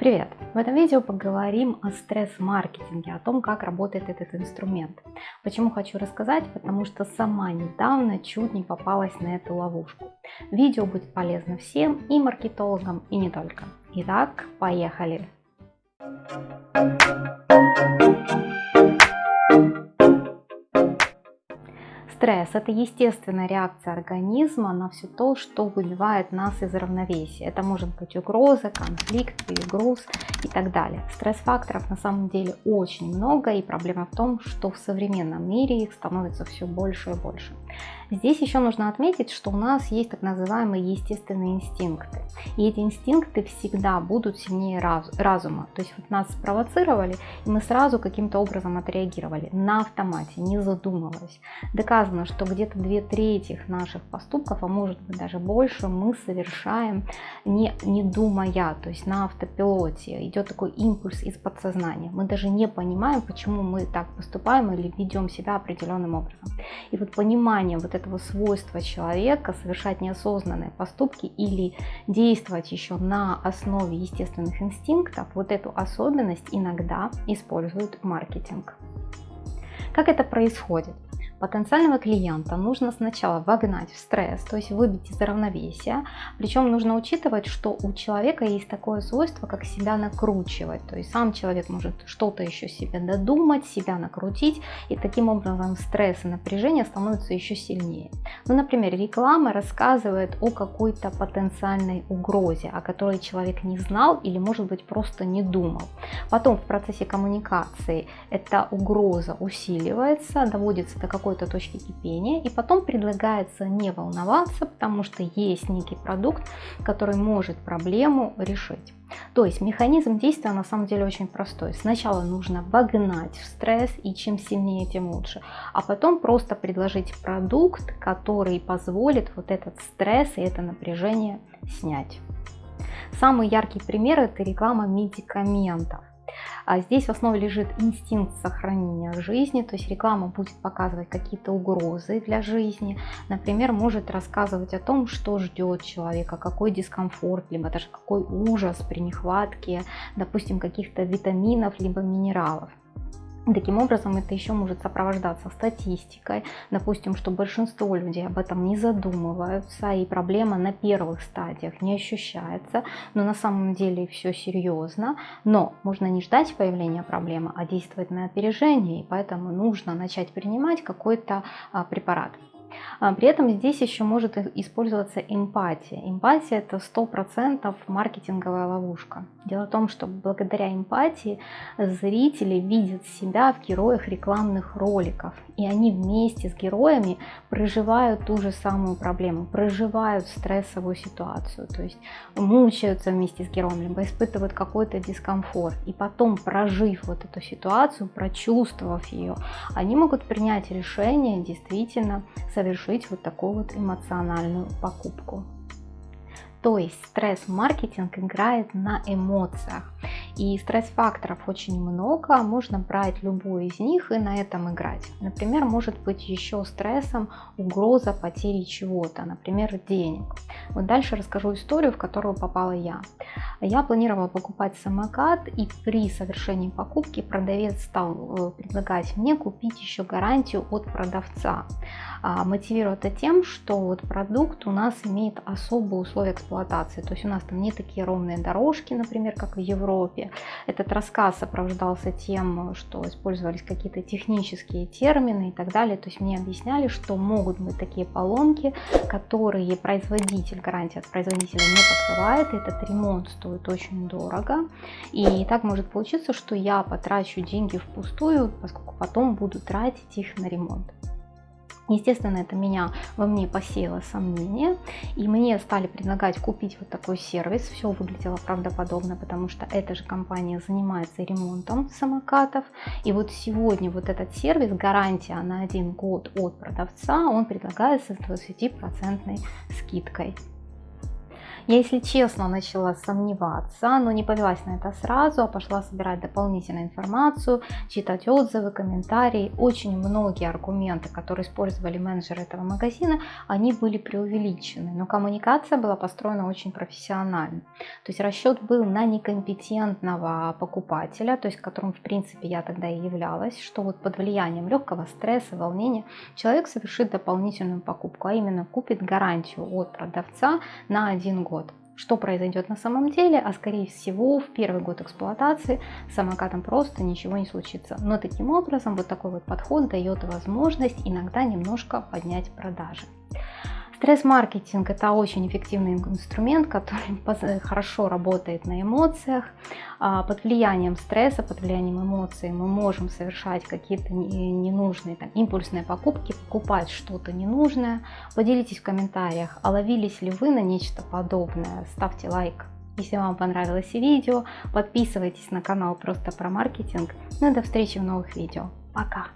Привет! В этом видео поговорим о стресс-маркетинге, о том, как работает этот инструмент. Почему хочу рассказать? Потому что сама недавно чуть не попалась на эту ловушку. Видео будет полезно всем, и маркетологам, и не только. Итак, поехали! Стресс – это естественная реакция организма на все то, что выбивает нас из равновесия. Это может быть угроза, конфликт, перегруз и так далее. Стресс-факторов на самом деле очень много, и проблема в том, что в современном мире их становится все больше и больше. Здесь еще нужно отметить, что у нас есть так называемые естественные инстинкты. И эти инстинкты всегда будут сильнее раз, разума. То есть вот нас спровоцировали, и мы сразу каким-то образом отреагировали на автомате, не задумываясь. Доказано, что где-то две трети наших поступков, а может быть даже больше, мы совершаем не, не думая, то есть на автопилоте. Идет такой импульс из подсознания. Мы даже не понимаем, почему мы так поступаем или ведем себя определенным образом. И вот понимание вот этого свойства человека совершать неосознанные поступки или действовать еще на основе естественных инстинктов, вот эту особенность иногда используют маркетинг. Как это происходит? Потенциального клиента нужно сначала вогнать в стресс, то есть выбить из равновесия. Причем нужно учитывать, что у человека есть такое свойство, как себя накручивать. То есть сам человек может что-то еще себе додумать, себя накрутить, и таким образом стресс и напряжение становятся еще сильнее. Ну, например, реклама рассказывает о какой-то потенциальной угрозе, о которой человек не знал или, может быть, просто не думал. Потом в процессе коммуникации эта угроза усиливается, доводится до какой какой-то точки кипения, и потом предлагается не волноваться, потому что есть некий продукт, который может проблему решить. То есть механизм действия на самом деле очень простой. Сначала нужно вогнать в стресс, и чем сильнее, тем лучше. А потом просто предложить продукт, который позволит вот этот стресс и это напряжение снять. Самый яркий пример это реклама медикаментов. А здесь в основе лежит инстинкт сохранения жизни, то есть реклама будет показывать какие-то угрозы для жизни. Например, может рассказывать о том, что ждет человека, какой дискомфорт, либо даже какой ужас при нехватке, допустим, каких-то витаминов, либо минералов. Таким образом, это еще может сопровождаться статистикой, допустим, что большинство людей об этом не задумываются, и проблема на первых стадиях не ощущается, но на самом деле все серьезно, но можно не ждать появления проблемы, а действовать на опережение, и поэтому нужно начать принимать какой-то а, препарат. А, при этом здесь еще может использоваться эмпатия. Эмпатия это 100% маркетинговая ловушка. Дело в том, что благодаря эмпатии зрители видят себя в героях рекламных роликов. И они вместе с героями проживают ту же самую проблему, проживают стрессовую ситуацию. То есть мучаются вместе с героем, либо испытывают какой-то дискомфорт. И потом, прожив вот эту ситуацию, прочувствовав ее, они могут принять решение действительно совершить вот такую вот эмоциональную покупку. То есть стресс-маркетинг играет на эмоциях. И стресс-факторов очень много, можно брать любой из них и на этом играть. Например, может быть еще стрессом угроза потери чего-то, например, денег. Вот дальше расскажу историю, в которую попала я. Я планировала покупать самокат, и при совершении покупки продавец стал э, предлагать мне купить еще гарантию от продавца. А, мотивируя это тем, что вот продукт у нас имеет особые условия эксплуатации. То есть у нас там не такие ровные дорожки, например, как в Европе. Этот рассказ сопровождался тем, что использовались какие-то технические термины и так далее. То есть мне объясняли, что могут быть такие поломки, которые производитель, гарантия от производителя не покрывает. Этот ремонт стоит очень дорого. И так может получиться, что я потрачу деньги впустую, поскольку потом буду тратить их на ремонт. Естественно, это меня во мне посеяло сомнение, и мне стали предлагать купить вот такой сервис. Все выглядело правдоподобно, потому что эта же компания занимается ремонтом самокатов. И вот сегодня вот этот сервис, гарантия на один год от продавца, он предлагается с 20% скидкой. Я, если честно, начала сомневаться, но не повелась на это сразу, а пошла собирать дополнительную информацию, читать отзывы, комментарии. Очень многие аргументы, которые использовали менеджеры этого магазина, они были преувеличены, но коммуникация была построена очень профессионально. То есть расчет был на некомпетентного покупателя, то есть которым в принципе я тогда и являлась, что вот под влиянием легкого стресса, волнения человек совершит дополнительную покупку, а именно купит гарантию от продавца на один год. Что произойдет на самом деле, а скорее всего в первый год эксплуатации с самокатом просто ничего не случится. Но таким образом вот такой вот подход дает возможность иногда немножко поднять продажи. Стресс-маркетинг – это очень эффективный инструмент, который хорошо работает на эмоциях. А, под влиянием стресса, под влиянием эмоций мы можем совершать какие-то ненужные там, импульсные покупки, покупать что-то ненужное. Поделитесь в комментариях, а ловились ли вы на нечто подобное. Ставьте лайк, если вам понравилось видео. Подписывайтесь на канал просто про маркетинг. Ну и до встречи в новых видео. Пока!